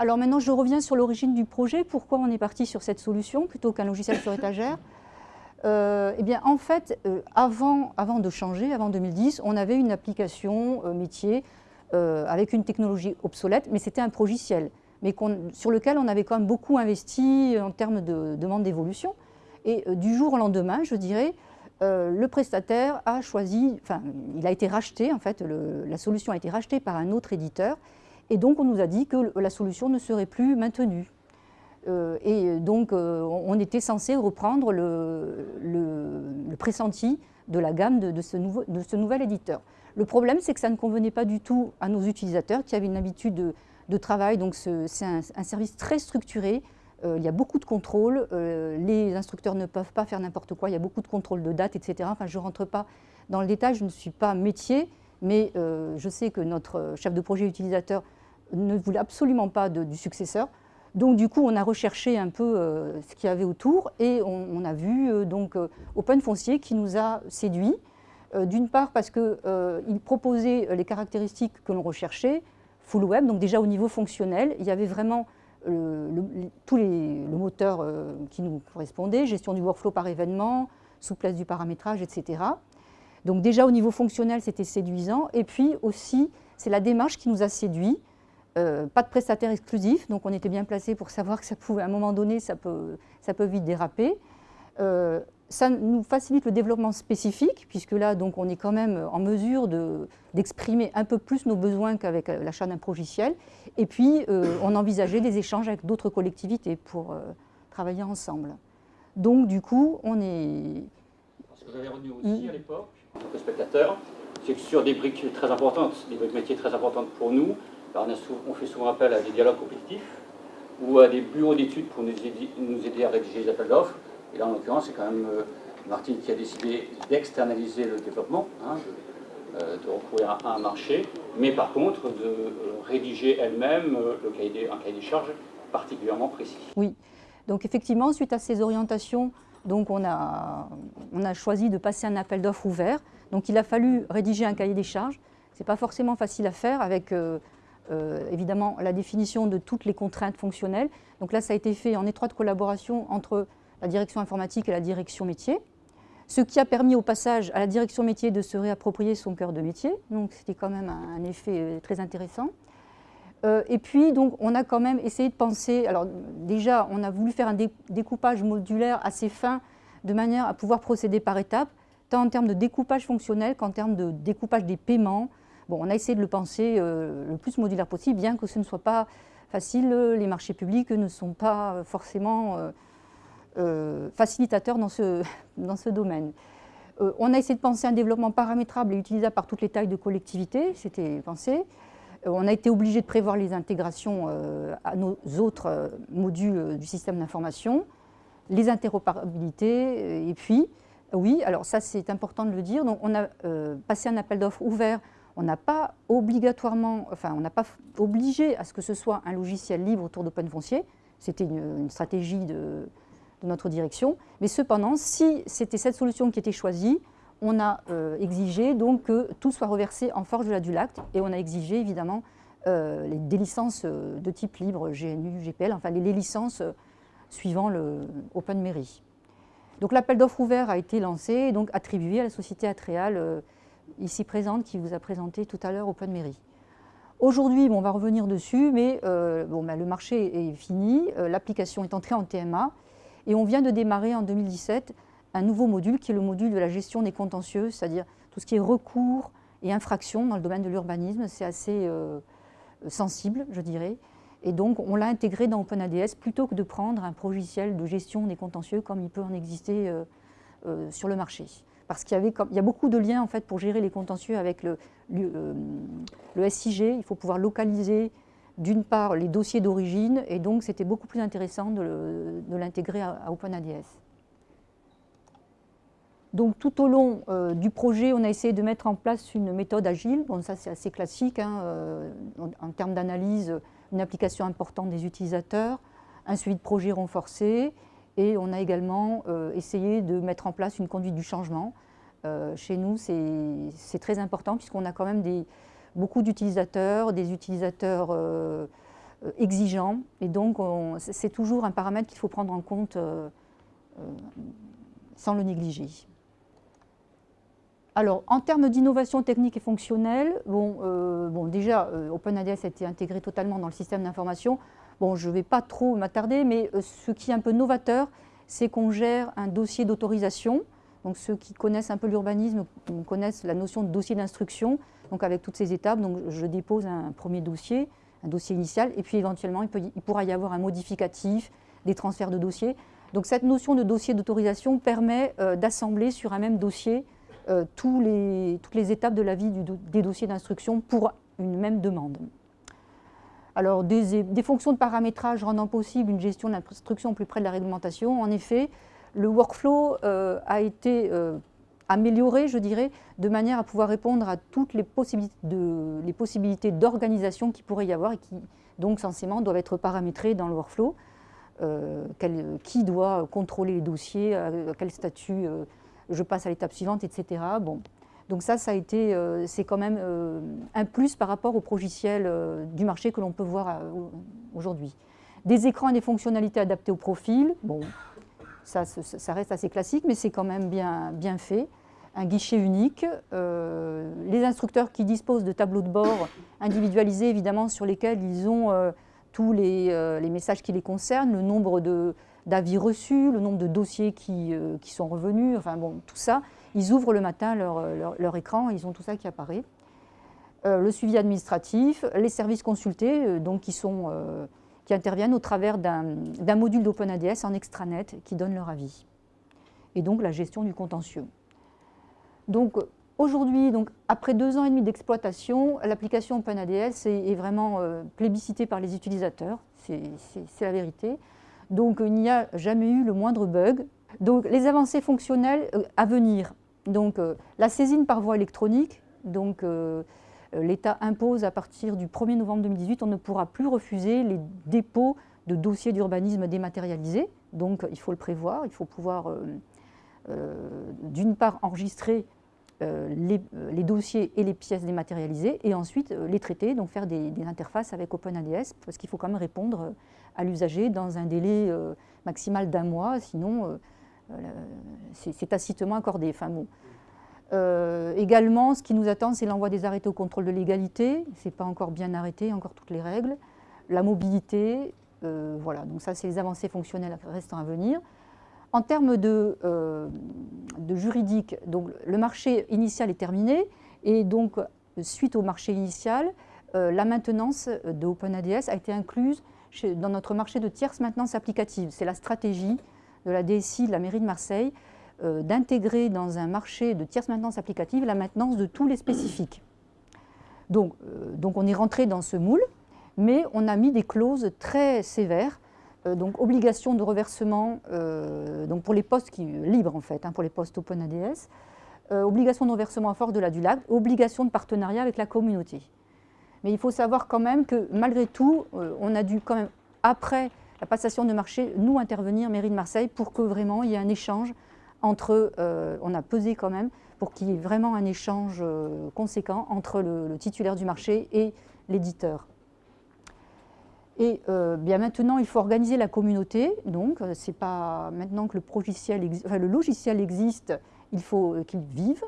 Alors maintenant, je reviens sur l'origine du projet. Pourquoi on est parti sur cette solution plutôt qu'un logiciel sur étagère? Euh, Eh bien, en fait, euh, avant, de changer, avant 2010, on avait une application euh, métier avec une technologie obsolète, mais c'était un progiciel, mais sur lequel on avait quand même beaucoup investi en termes de demande d'évolution. Et du jour au lendemain, je dirais, le prestataire a choisi, enfin, il a été racheté, en fait, la solution a été rachetée par un autre éditeur, et donc on nous a dit que la solution ne serait plus maintenue. Euh, et donc euh, on était censé reprendre le, pressenti de la gamme de, ce nouvel éditeur. Le problème, c'est que ça ne convenait pas du tout à nos utilisateurs qui avaient une habitude de, travail. Donc c'est un, service très structuré. Euh, il y a beaucoup de contrôles. les instructeurs ne peuvent pas faire n'importe quoi. Il y a beaucoup de contrôles de date, etc. Enfin, je ne rentre pas dans le détail. Je ne suis pas métier, mais je sais que notre chef de projet utilisateur ne voulait absolument pas du successeur. Donc du coup, on a recherché un peu euh, ce qu'il y avait autour et on, a vu euh, donc euh, Open Foncier qui nous a séduit. D'une part parce qu'il proposait les caractéristiques que l'on recherchait, full web, donc déjà au niveau fonctionnel, il y avait vraiment le, tous les, le moteur qui nous correspondait, gestion du workflow par événement, souplesse du paramétrage, etc. Donc déjà au niveau fonctionnel, c'était séduisant. Et puis aussi, c'est la démarche qui nous a séduit. Euh, pas de prestataire exclusif, donc on était bien placé pour savoir que ça pouvait, à un moment donné, ça peut, ça peut vite déraper. Euh, ça nous facilite le développement spécifique, puisque là, donc, on est quand même en mesure d'exprimer un peu plus nos besoins qu'avec euh, l'achat d'un logiciel. Et puis, on envisageait des échanges avec d'autres collectivités pour travailler ensemble. Donc, du coup, on est... Ce que j'avais retenu aussi à l'époque, en tant que spectateur, c'est que sur des briques très importantes, des briques métiers très importantes pour nous, on, fait souvent appel à des dialogues compétitifs ou à des bureaux d'études pour nous aider, à rédiger les appels d'offres. Et là, en l'occurrence, c'est quand même euh, Martine qui a décidé d'externaliser le développement, hein, euh, de, recourir à un marché, mais par contre de euh, rédiger elle-même un cahier des charges particulièrement précis. Oui, donc effectivement, suite à ces orientations, on a, choisi de passer un appel d'offres ouvert. Donc il a fallu rédiger un cahier des charges. Ce n'est pas forcément facile à faire avec évidemment la définition de toutes les contraintes fonctionnelles. Donc là, ça a été fait en étroite collaboration entre la direction informatique et la direction métier, ce qui a permis au passage à la direction métier de se réapproprier son cœur de métier. Donc c'était quand même un, effet euh, très intéressant. Euh, et puis, donc, on a quand même essayé de penser, alors déjà, on a voulu faire un découpage modulaire assez fin, de manière à pouvoir procéder par étapes, tant en termes de découpage fonctionnel qu'en termes de découpage des paiements, On a essayé de le penser euh, le plus modulaire possible, bien que ce ne soit pas facile. Les marchés publics ne sont pas forcément euh, euh, facilitateurs dans ce, dans ce domaine. on a essayé de penser un développement paramétrable et utilisable par toutes les tailles de collectivités, c'était pensé. on a été obligé de prévoir les intégrations à nos autres modules du système d'information, les interopérabilités, et puis, oui, alors ça c'est important de le dire, donc on a passé un appel d'offres ouvert on n'a pas obligatoirement, enfin, on n'a pas obligé à ce que ce soit un logiciel libre autour d'Open Foncier. C'était une, stratégie de, notre direction. Mais cependant, si c'était cette solution qui était choisie, on a euh, exigé donc que tout soit reversé en forge de la Dulact et on a exigé évidemment euh, les, des licences euh, de type libre, GNU, GPL, enfin les, licences suivant le OpenMairie. Donc l'appel d'offres ouvert a été lancé et donc attribué à la société Atreal ici présente qui vous a présenté tout à l'heure Open Mairie. Aujourd'hui, on va revenir dessus, mais euh, bon, ben, le marché est fini, euh, l'application est entrée en TMA et on vient de démarrer en 2017 un nouveau module qui est le module de la gestion des contentieux, c'est-à-dire tout ce qui est recours et infraction dans le domaine de l'urbanisme, c'est assez euh, sensible, je dirais. Et donc, on l'a intégré dans OpenADS plutôt que de prendre un logiciel de gestion des contentieux comme il peut en exister sur le marché parce qu'il y, a beaucoup de liens en fait, pour gérer les contentieux avec le, le, SIG. Il faut pouvoir localiser d'une part les dossiers d'origine et donc c'était beaucoup plus intéressant de l'intégrer à, OpenADS. Donc tout au long euh, du projet, on a essayé de mettre en place une méthode agile. Bon, ça c'est assez classique hein, euh, en, termes d'analyse, une application importante des utilisateurs, un suivi de projet renforcé, et on a également euh, essayé de mettre en place une conduite du changement. Euh, chez nous, c'est très important puisqu'on a quand même beaucoup d'utilisateurs, des utilisateurs euh, exigeant, et donc c'est toujours un paramètre qu'il faut prendre en compte sans le négliger. Alors, en termes d'innovation technique et fonctionnelle, bon, déjà, OpenADS a été intégré totalement dans le système d'information. Bon, je ne vais pas trop m'attarder, mais euh, ce qui est un peu novateur, c'est qu'on gère un dossier d'autorisation. Donc, ceux qui connaissent un peu l'urbanisme connaissent la notion de dossier d'instruction, donc avec toutes ces étapes. Donc, je dépose un premier dossier, un dossier initial, et puis éventuellement, il, pourra y avoir un modificatif, des transferts de dossiers. Donc, cette notion de dossier d'autorisation permet d'assembler sur un même dossier euh, tous les, toutes les étapes de la vie des dossiers d'instruction pour une même demande. Alors, des, fonctions de paramétrage rendant possible une gestion de l'instruction plus près de la réglementation. En effet, le workflow euh, a été euh, amélioré, je dirais, de manière à pouvoir répondre à toutes les possibilités d'organisation qui pourrait y avoir et qui, donc, censément, doivent être paramétrées dans le workflow. qui doit contrôler les dossiers, à quel statut je passe à l'étape suivante, etc. Donc ça, ça a été, euh, c'est quand même euh, un plus par rapport au progiciel euh, du marché que l'on peut voir aujourd'hui. Des écrans et des fonctionnalités adaptées au profil, bon, ça, reste assez classique, mais c'est quand même bien, fait. Un guichet unique, les instructeurs qui disposent de tableaux de bord individualisés, évidemment, sur lesquels ils ont tous les, messages qui les concernent, le nombre d'avis reçus, le nombre de dossiers qui, sont revenus, enfin bon, tout ça. Ils ouvrent le matin leur, leur, écran, ils ont tout ça qui apparaît. Euh, le suivi administratif, les services consultés, euh, donc qui, sont, qui interviennent au travers d'un module d'OpenADS en extranet qui donne leur avis. Et donc la gestion du contentieux. Donc aujourd'hui, après deux ans et demi d'exploitation, l'application OpenADS est, est vraiment plébiscitée par les utilisateurs, c'est la vérité. Donc il n'y a jamais eu le moindre bug. Donc les avancées fonctionnelles euh, à venir. Donc euh, la saisine par voie électronique, donc euh, l'État impose à partir du 1er novembre 2018, on ne pourra plus refuser les dépôts de dossiers d'urbanisme dématérialisés. Donc il faut le prévoir, il faut pouvoir d'une part enregistrer les, dossiers et les pièces dématérialisées et ensuite les traiter, donc faire des, des interfaces avec OpenADS parce qu'il faut quand même répondre à l'usager dans un délai euh, maximal d'un mois, sinon euh, euh, c'est tacitement accordé. Enfin, également, ce qui nous attend, c'est l'envoi des arrêtés au contrôle de légalité. Ce n'est pas encore bien arrêté, encore toutes les règles. La mobilité, voilà, donc ça, c'est les avancées fonctionnelles restant à venir. En termes de, de, juridique, donc, le marché initial est terminé et donc, suite au marché initial, la maintenance de OpenADS a été incluse dans notre marché de tierce maintenance applicative. C'est la stratégie de la DSI de la mairie de Marseille euh, d'intégrer dans un marché de tierce maintenance applicative la maintenance de tous les spécifiques. Donc, euh, on est rentré dans ce moule, mais on a mis des clauses très sévères, euh, donc obligation de reversement pour les postes qui, libres en fait, hein, pour les postes OpenADS, obligation de reversement à force de la DULAC, obligation de partenariat avec la communauté. Mais il faut savoir quand même que malgré tout, on a dû quand même, après la passation de marché, nous intervenir, mairie de Marseille, pour que vraiment il y ait un échange entre, euh, on a pesé quand même, pour qu'il y ait vraiment un échange euh, conséquent entre le, titulaire du marché et l'éditeur. Et bien maintenant, il faut organiser la communauté. Donc, c'est pas maintenant que le, logiciel, existe, il faut qu'il vive.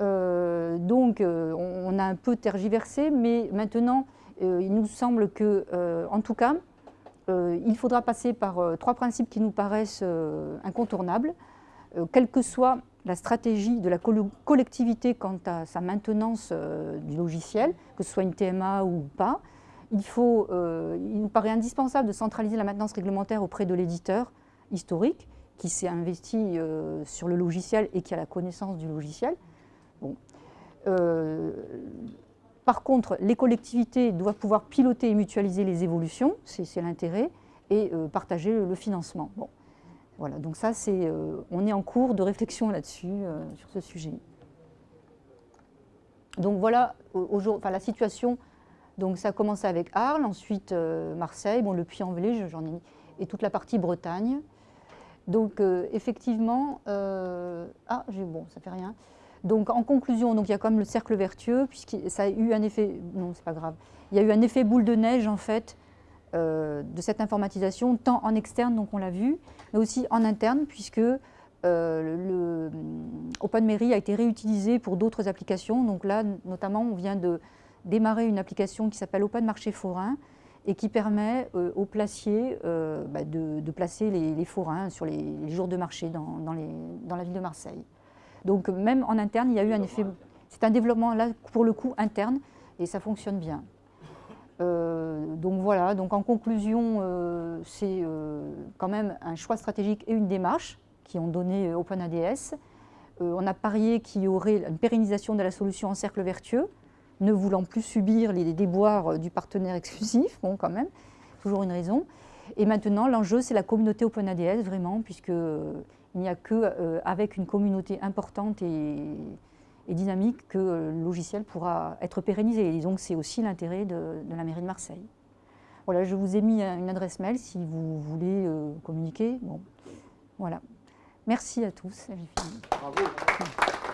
Euh, donc, euh, on, a un peu tergiversé, mais maintenant, euh, il nous semble que, en tout cas, il faudra passer par trois principes qui nous paraissent incontournables, quelle que soit la stratégie de la collectivité quant à sa maintenance du logiciel, que ce soit une TMA ou pas. Il, nous paraît indispensable de centraliser la maintenance réglementaire auprès de l'éditeur historique qui s'est investi sur le logiciel et qui a la connaissance du logiciel. Euh, par contre, les collectivités doivent pouvoir piloter et mutualiser les évolutions, c'est l'intérêt, et euh, partager le, financement. Bon. Voilà, donc ça, c'est, euh, on est en cours de réflexion là-dessus, sur ce sujet. Donc voilà enfin, la situation. Donc ça a commencé avec Arles, ensuite Marseille, bon, le Puy-en-Velay, j'en ai mis, et toute la partie Bretagne. Donc effectivement, ah, bon, ça fait rien. Donc en conclusion, il y a comme le cercle vertueux, puisque ça a eu un effet, non c'est pas grave, il y a eu un effet boule de neige en fait, de cette informatisation, tant en externe, donc on l'a vu, mais aussi en interne, puisque le OpenMairie a été réutilisé pour d'autres applications. Donc là, notamment, on vient de démarrer une application qui s'appelle Open Marché Forain, et qui permet euh, aux placiers euh, bah, de, placer les, forains sur les, jours de marché dans, la ville de Marseille. Donc même en interne, il y a eu un effet... C'est un développement là pour le coup interne et ça fonctionne bien. Euh, donc voilà, donc en conclusion, c'est quand même un choix stratégique et une démarche qui ont donné OpenADS. on a parié qu'il y aurait une pérennisation de la solution en cercle vertueux, ne voulant plus subir les déboires euh, du partenaire exclusif, bon quand même, toujours une raison. Et maintenant, l'enjeu, c'est la communauté OpenADS, vraiment, puisqu'il euh, n'y a que euh, une communauté importante et, dynamique que le logiciel pourra être pérennisé. Et disons que c'est aussi l'intérêt de, la mairie de Marseille. Voilà, je vous ai mis une adresse mail si vous voulez communiquer. Bon, voilà. Merci à tous. Bravo.